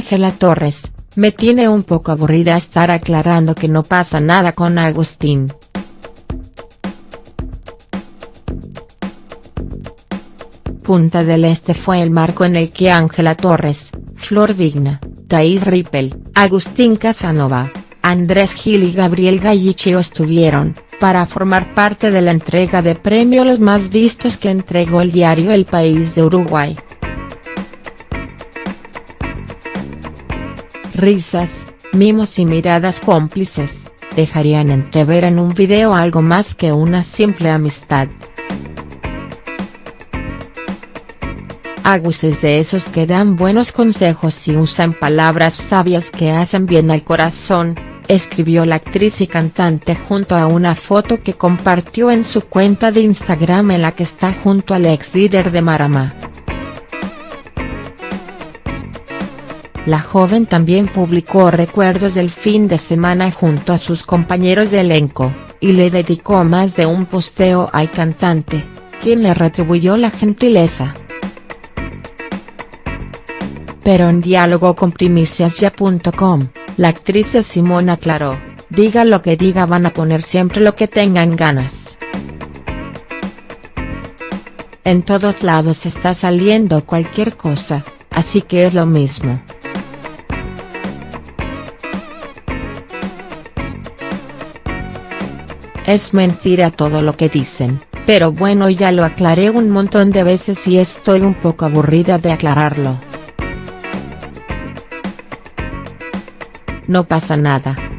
Ángela Torres, me tiene un poco aburrida estar aclarando que no pasa nada con Agustín. Punta del Este fue el marco en el que Ángela Torres, Flor Vigna, Thais Rippel, Agustín Casanova, Andrés Gil y Gabriel Gallichio estuvieron, para formar parte de la entrega de premio los más vistos que entregó el diario El País de Uruguay. Risas, mimos y miradas cómplices, dejarían entrever en un video algo más que una simple amistad. Agus es de esos que dan buenos consejos y usan palabras sabias que hacen bien al corazón, escribió la actriz y cantante junto a una foto que compartió en su cuenta de Instagram en la que está junto al ex líder de Marama. La joven también publicó recuerdos del fin de semana junto a sus compañeros de elenco, y le dedicó más de un posteo al cantante, quien le retribuyó la gentileza. Pero en diálogo con primiciasya.com, la actriz Simón aclaró, diga lo que diga van a poner siempre lo que tengan ganas. En todos lados está saliendo cualquier cosa, así que es lo mismo. Es mentira todo lo que dicen, pero bueno ya lo aclaré un montón de veces y estoy un poco aburrida de aclararlo. No pasa nada.